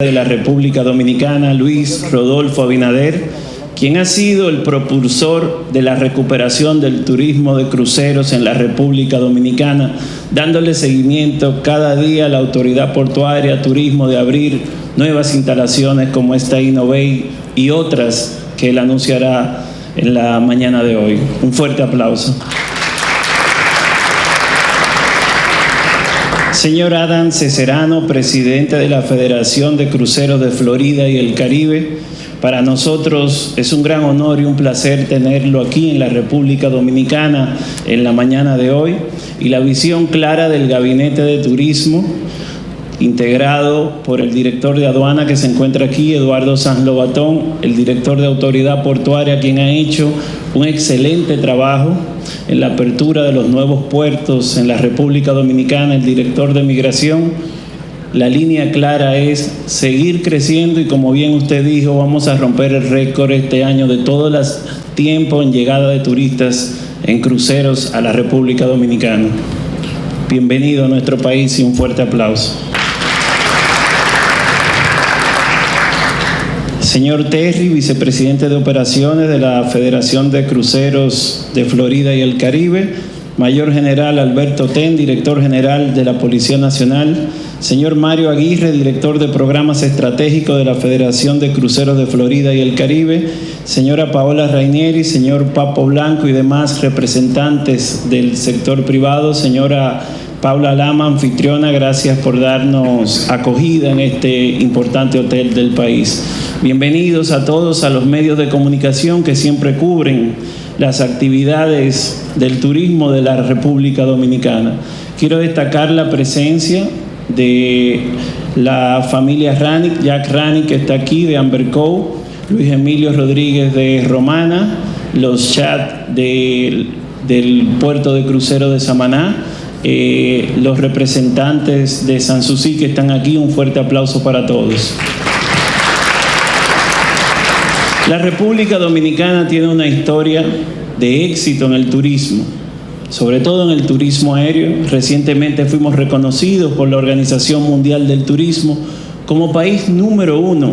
de la República Dominicana, Luis Rodolfo Abinader, quien ha sido el propulsor de la recuperación del turismo de cruceros en la República Dominicana, dándole seguimiento cada día a la autoridad portuaria, turismo, de abrir nuevas instalaciones como esta Innovate y otras que él anunciará en la mañana de hoy. Un fuerte aplauso. Señor Adam Ceserano, presidente de la Federación de Cruceros de Florida y el Caribe, para nosotros es un gran honor y un placer tenerlo aquí en la República Dominicana en la mañana de hoy. Y la visión clara del Gabinete de Turismo integrado por el director de aduana que se encuentra aquí, Eduardo Sanz Lobatón, el director de autoridad portuaria, quien ha hecho un excelente trabajo en la apertura de los nuevos puertos en la República Dominicana, el director de migración. La línea clara es seguir creciendo y como bien usted dijo, vamos a romper el récord este año de todo el tiempo en llegada de turistas en cruceros a la República Dominicana. Bienvenido a nuestro país y un fuerte aplauso. Señor Terry, vicepresidente de operaciones de la Federación de Cruceros de Florida y el Caribe. Mayor General Alberto Ten, director general de la Policía Nacional. Señor Mario Aguirre, director de programas estratégicos de la Federación de Cruceros de Florida y el Caribe. Señora Paola Rainieri, señor Papo Blanco y demás representantes del sector privado. Señora Paula Lama, anfitriona, gracias por darnos acogida en este importante hotel del país. Bienvenidos a todos a los medios de comunicación que siempre cubren las actividades del turismo de la República Dominicana. Quiero destacar la presencia de la familia Ranick, Jack Ranick que está aquí, de Amber Cove, Luis Emilio Rodríguez de Romana, los chats del puerto de crucero de Samaná, eh, los representantes de Sanssouci que están aquí, un fuerte aplauso para todos. La República Dominicana tiene una historia de éxito en el turismo, sobre todo en el turismo aéreo. Recientemente fuimos reconocidos por la Organización Mundial del Turismo como país número uno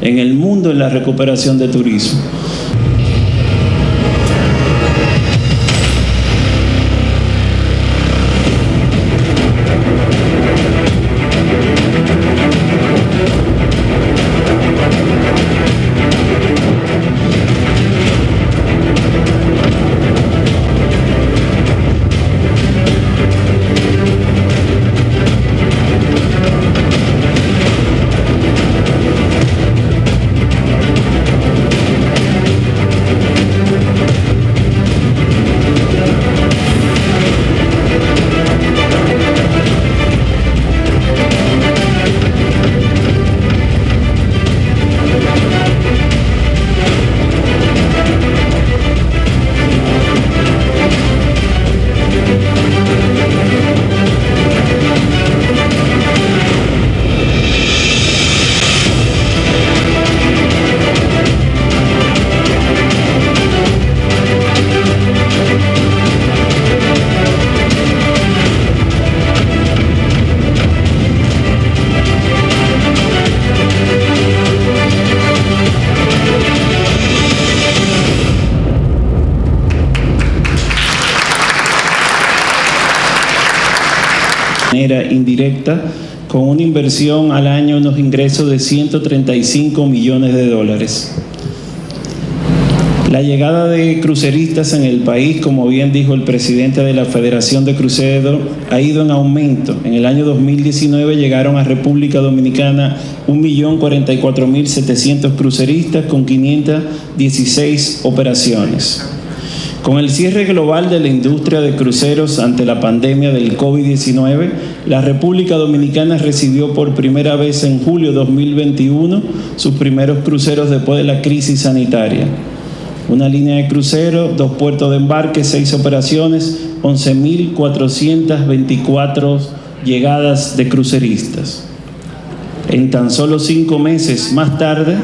en el mundo en la recuperación de turismo. Indirecta con una inversión al año, unos ingresos de 135 millones de dólares. La llegada de cruceristas en el país, como bien dijo el presidente de la Federación de Cruceros, ha ido en aumento. En el año 2019 llegaron a República Dominicana 1.044.700 cruceristas con 516 operaciones. Con el cierre global de la industria de cruceros ante la pandemia del COVID-19, la República Dominicana recibió por primera vez en julio 2021 sus primeros cruceros después de la crisis sanitaria. Una línea de crucero, dos puertos de embarque, seis operaciones, 11.424 llegadas de cruceristas. En tan solo cinco meses más tarde,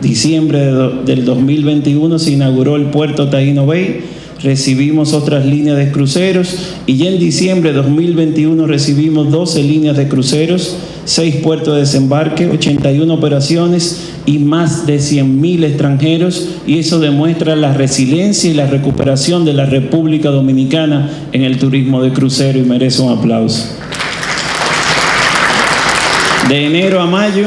diciembre del 2021, se inauguró el puerto Taino Bay, recibimos otras líneas de cruceros y ya en diciembre de 2021 recibimos 12 líneas de cruceros, 6 puertos de desembarque, 81 operaciones y más de 100.000 extranjeros y eso demuestra la resiliencia y la recuperación de la República Dominicana en el turismo de crucero y merece un aplauso. De enero a mayo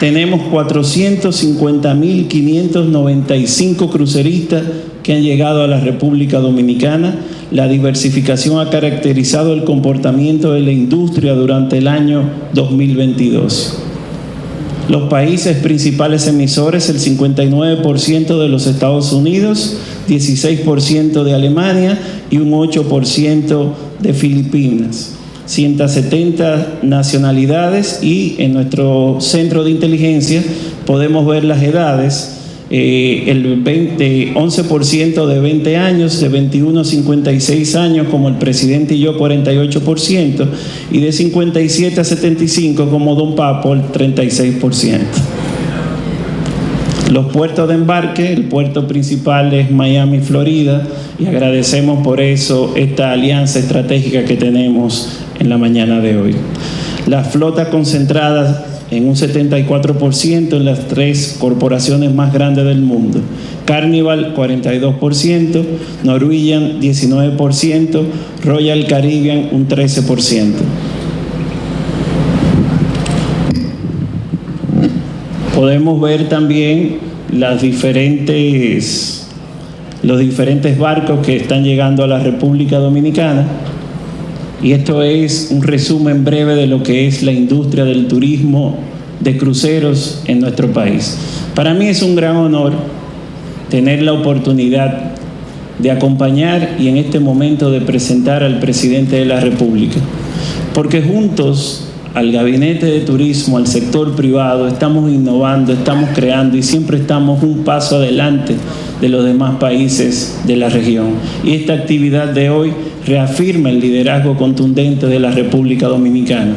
tenemos 450.595 cruceristas que han llegado a la República Dominicana. La diversificación ha caracterizado el comportamiento de la industria durante el año 2022. Los países principales emisores, el 59% de los Estados Unidos, 16% de Alemania y un 8% de Filipinas. 170 nacionalidades y en nuestro centro de inteligencia podemos ver las edades, eh, el 20, 11% de 20 años, de 21 a 56 años como el presidente y yo 48% y de 57 a 75 como Don Papo el 36%. Los puertos de embarque, el puerto principal es Miami, Florida, y agradecemos por eso esta alianza estratégica que tenemos en la mañana de hoy. La flota concentrada en un 74% en las tres corporaciones más grandes del mundo. Carnival 42%, Norwegian 19%, Royal Caribbean un 13%. Podemos ver también las diferentes, los diferentes barcos que están llegando a la República Dominicana. Y esto es un resumen breve de lo que es la industria del turismo de cruceros en nuestro país. Para mí es un gran honor tener la oportunidad de acompañar y en este momento de presentar al presidente de la República, porque juntos al gabinete de turismo, al sector privado, estamos innovando, estamos creando y siempre estamos un paso adelante de los demás países de la región. Y esta actividad de hoy reafirma el liderazgo contundente de la República Dominicana.